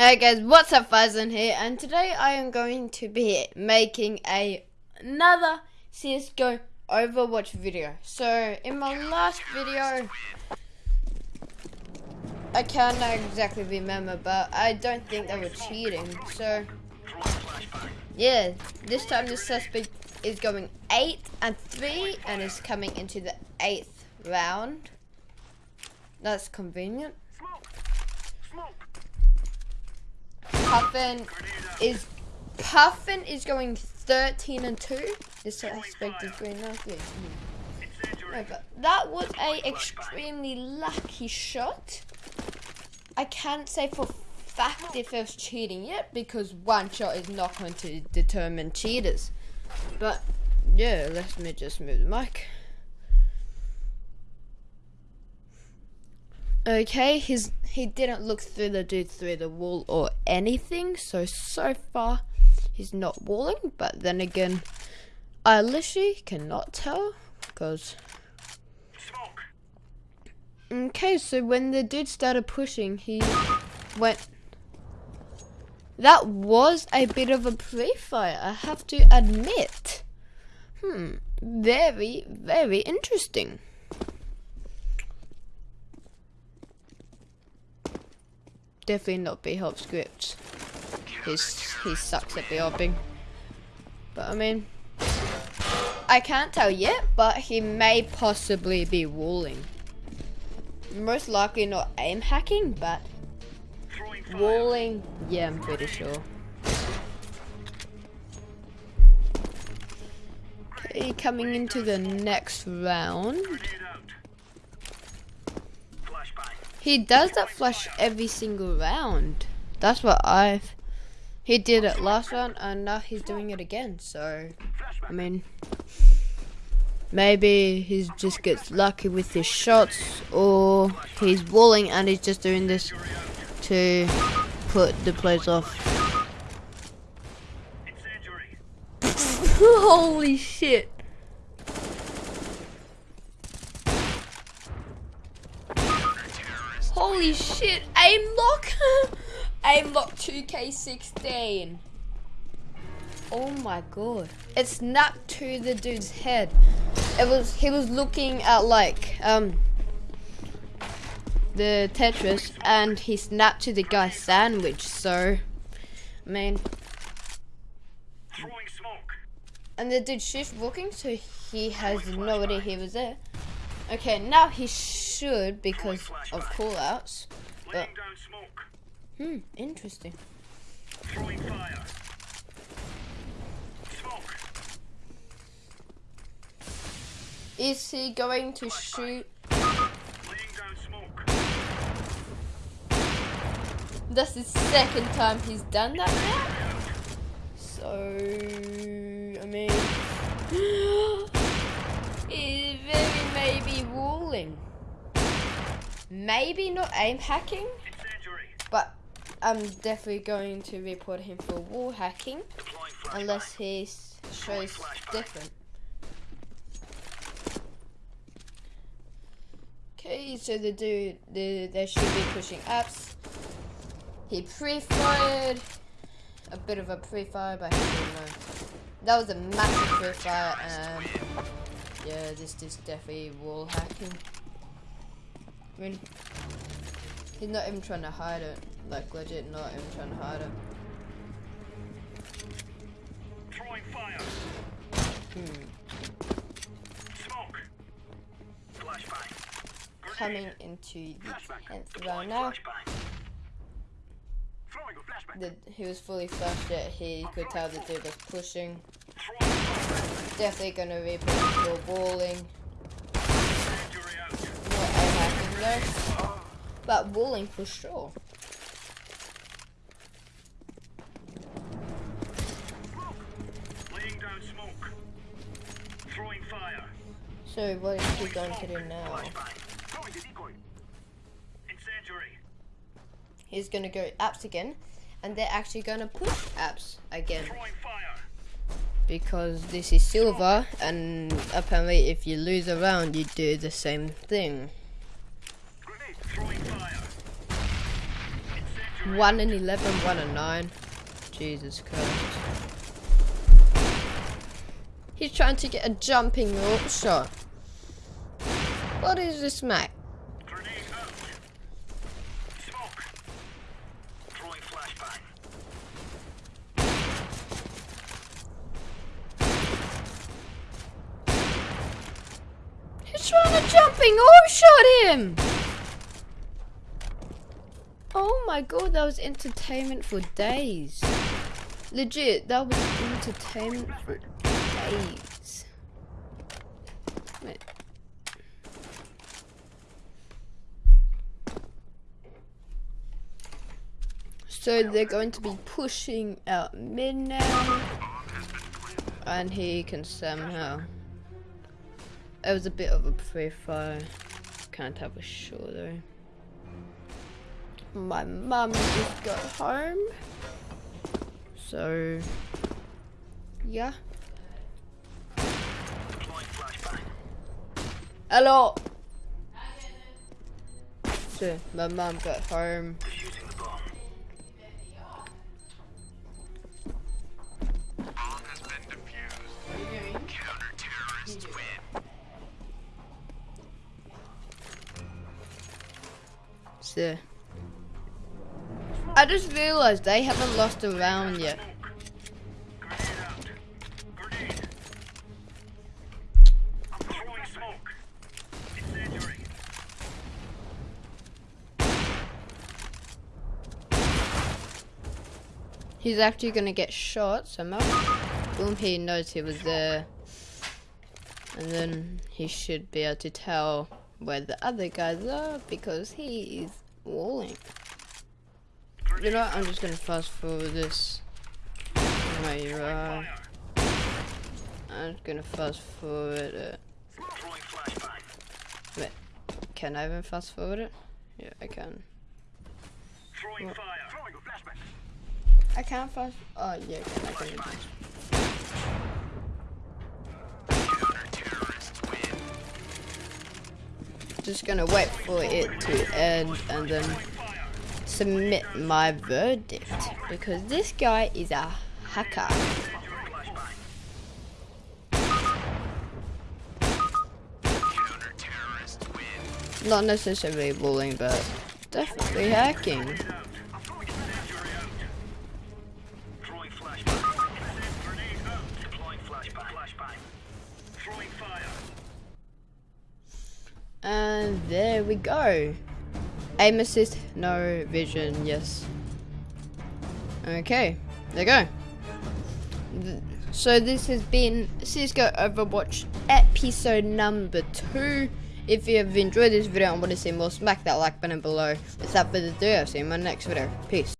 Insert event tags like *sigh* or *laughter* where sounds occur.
Hey guys, what's up Faizan here and today I am going to be making a another CSGO Overwatch video. So in my last video I can't exactly remember but I don't think they were cheating. So yeah, this time the suspect is going 8 and 3 and is coming into the 8th round. That's convenient. Puffin is Puffin is going 13 and 2. This suspect is going. Yeah. Mm. No, but that was a extremely lucky shot. I can't say for fact if it was cheating yet because one shot is not going to determine cheaters. But yeah, let me just move the mic. Okay, he's he didn't look through the dude through the wall or anything, so so far he's not walling. But then again, I literally cannot tell because. Okay, so when the dude started pushing, he went. That was a bit of a pre-fire, I have to admit. Hmm, very, very interesting. Definitely not B-Hop script. He's, he sucks at B-Hopping. But I mean, I can't tell yet, but he may possibly be walling. Most likely not aim hacking, but walling, yeah, I'm pretty sure. Okay, coming into the next round. He does that flush every single round. That's what I've... He did it last round and now he's doing it again. So, I mean... Maybe he just gets lucky with his shots or he's walling and he's just doing this to put the players off. *laughs* Holy shit. Holy shit, aim lock! *laughs* aim lock 2K16. Oh my god. It snapped to the dude's head. It was he was looking at like um the Tetris and he snapped to the guy's sandwich, so I mean and the dude shift walking so he has no idea he was there. Okay, now he should because of callouts. But hmm, interesting. Is he going to shoot? That's the second time he's done that now. So, I mean. Maybe not aim hacking, but I'm definitely going to report him for wall hacking unless he shows different. Okay, so the dude, the, they should be pushing apps. He pre-fired, a bit of a pre-fire, but he didn't know. That was a massive pre-fire and yeah, this is definitely wall hacking. I mean, he's not even trying to hide it. Like, legit not even trying to hide it. Throwing fire. Hmm. Smoke. Flashbang. Coming into the 10th round now. The, he was fully flashed yet he could tell the dude was pushing definitely gonna be walling. Not But walling for sure. So what is he going to do now? He's gonna go apps again, and they're actually gonna push apps again because this is silver and apparently if you lose a round you do the same thing. 1 and 11, 1 and 9. Jesus Christ. He's trying to get a jumping rope shot. What is this, mate? He's trying to jumping rope oh, shot him! Oh my god, that was entertainment for days. Legit, that was entertainment for days. Wait. So they're going to be pushing out mid now. And he can somehow. It was a bit of a pre-fire. Can't have a sure though. My mum just got home. So, yeah. Hello. So, my mum got home. Defusing I just realized they haven't lost a round yet. He's actually gonna get shot somehow. Boom, he knows he was there. And then he should be able to tell where the other guys are because he is walling. You know what, I'm just gonna fast forward this. Where you are. I'm just gonna fast forward it. Throwing flashbang. Can I even fast forward it? Yeah, I can. Flashbang. I can't fast. Oh, yeah, I can. I can. Just gonna wait for it to end and then. Submit my verdict because this guy is a hacker. Not necessarily bullying, but definitely hacking. And there we go. Aim assist, no vision, yes. Okay, there you go. Th- So this has been CSGO Overwatch episode number two. If you have enjoyed this video and want to see more, smack that like button below. Without further ado, I'll see you in my next video. Peace.